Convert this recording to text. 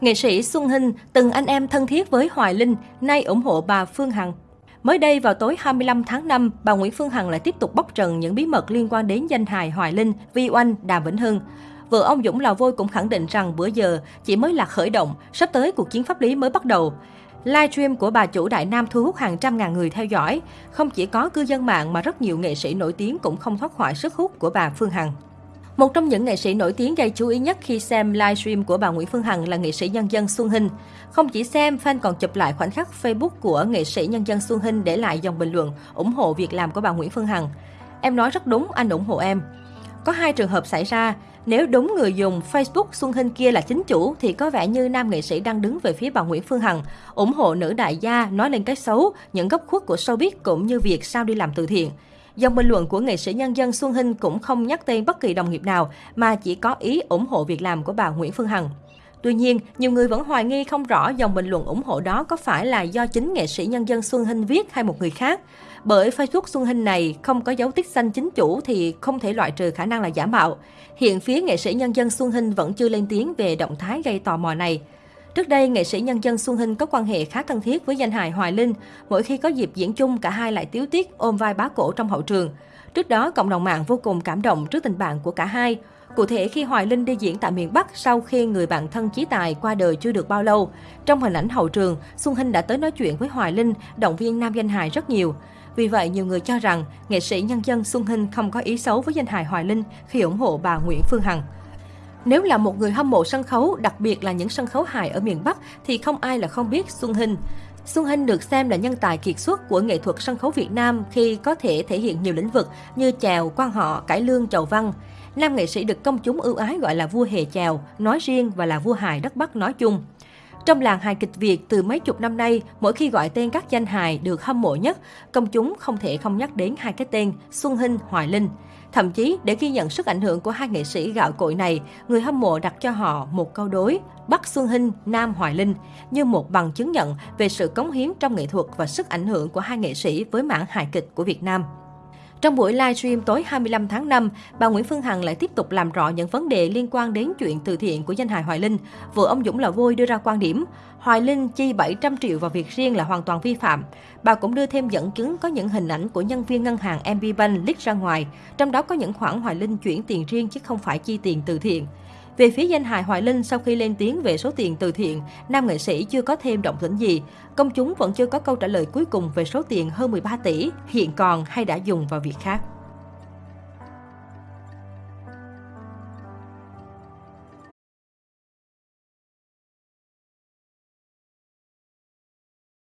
Nghệ sĩ Xuân Hinh, từng anh em thân thiết với Hoài Linh, nay ủng hộ bà Phương Hằng. Mới đây vào tối 25 tháng 5, bà Nguyễn Phương Hằng lại tiếp tục bóc trần những bí mật liên quan đến danh hài Hoài Linh, Vi Oanh, Đàm Vĩnh Hưng. Vợ ông Dũng Lò Vôi cũng khẳng định rằng bữa giờ chỉ mới là khởi động, sắp tới cuộc chiến pháp lý mới bắt đầu. Livestream của bà chủ Đại Nam thu hút hàng trăm ngàn người theo dõi. Không chỉ có cư dân mạng mà rất nhiều nghệ sĩ nổi tiếng cũng không thoát khỏi sức hút của bà Phương Hằng. Một trong những nghệ sĩ nổi tiếng gây chú ý nhất khi xem livestream của bà Nguyễn Phương Hằng là nghệ sĩ nhân dân Xuân Hinh. Không chỉ xem, fan còn chụp lại khoảnh khắc Facebook của nghệ sĩ nhân dân Xuân Hinh để lại dòng bình luận ủng hộ việc làm của bà Nguyễn Phương Hằng. Em nói rất đúng, anh ủng hộ em. Có hai trường hợp xảy ra. Nếu đúng người dùng Facebook Xuân Hinh kia là chính chủ thì có vẻ như nam nghệ sĩ đang đứng về phía bà Nguyễn Phương Hằng, ủng hộ nữ đại gia, nói lên cái xấu, những góc khuất của showbiz cũng như việc sao đi làm từ thiện. Dòng bình luận của nghệ sĩ nhân dân Xuân Hinh cũng không nhắc tên bất kỳ đồng nghiệp nào, mà chỉ có ý ủng hộ việc làm của bà Nguyễn Phương Hằng. Tuy nhiên, nhiều người vẫn hoài nghi không rõ dòng bình luận ủng hộ đó có phải là do chính nghệ sĩ nhân dân Xuân Hinh viết hay một người khác. Bởi Facebook Xuân Hinh này không có dấu tích xanh chính chủ thì không thể loại trừ khả năng là giả mạo. Hiện phía nghệ sĩ nhân dân Xuân Hinh vẫn chưa lên tiếng về động thái gây tò mò này. Trước đây, nghệ sĩ nhân dân Xuân Hinh có quan hệ khá thân thiết với danh hài Hoài Linh. Mỗi khi có dịp diễn chung, cả hai lại tiếu tiết ôm vai bá cổ trong hậu trường. Trước đó, cộng đồng mạng vô cùng cảm động trước tình bạn của cả hai. Cụ thể khi Hoài Linh đi diễn tại miền Bắc sau khi người bạn thân Chí Tài qua đời chưa được bao lâu. Trong hình ảnh hậu trường, Xuân Hinh đã tới nói chuyện với Hoài Linh, động viên nam danh hài rất nhiều. Vì vậy, nhiều người cho rằng nghệ sĩ nhân dân Xuân Hinh không có ý xấu với danh hài Hoài Linh khi ủng hộ bà Nguyễn Phương Hằng. Nếu là một người hâm mộ sân khấu, đặc biệt là những sân khấu hài ở miền Bắc, thì không ai là không biết Xuân Hinh. Xuân Hinh được xem là nhân tài kiệt xuất của nghệ thuật sân khấu Việt Nam khi có thể thể hiện nhiều lĩnh vực như chèo, quan họ, cải lương, chầu văn. Nam nghệ sĩ được công chúng ưu ái gọi là vua hề chèo, nói riêng và là vua hài đất Bắc nói chung. Trong làng hài kịch Việt từ mấy chục năm nay, mỗi khi gọi tên các danh hài được hâm mộ nhất, công chúng không thể không nhắc đến hai cái tên Xuân Hinh, Hoài Linh. Thậm chí, để ghi nhận sức ảnh hưởng của hai nghệ sĩ gạo cội này, người hâm mộ đặt cho họ một câu đối Bắc Xuân Hinh, Nam Hoài Linh như một bằng chứng nhận về sự cống hiến trong nghệ thuật và sức ảnh hưởng của hai nghệ sĩ với mảng hài kịch của Việt Nam. Trong buổi livestream tối 25 tháng 5, bà Nguyễn Phương Hằng lại tiếp tục làm rõ những vấn đề liên quan đến chuyện từ thiện của danh hài Hoài Linh. Vợ ông Dũng là Vôi đưa ra quan điểm, Hoài Linh chi 700 triệu vào việc riêng là hoàn toàn vi phạm. Bà cũng đưa thêm dẫn chứng có những hình ảnh của nhân viên ngân hàng MB Bank leak ra ngoài, trong đó có những khoản Hoài Linh chuyển tiền riêng chứ không phải chi tiền từ thiện. Về phía danh hài Hoài Linh, sau khi lên tiếng về số tiền từ thiện, nam nghệ sĩ chưa có thêm động tĩnh gì. Công chúng vẫn chưa có câu trả lời cuối cùng về số tiền hơn 13 tỷ hiện còn hay đã dùng vào việc khác.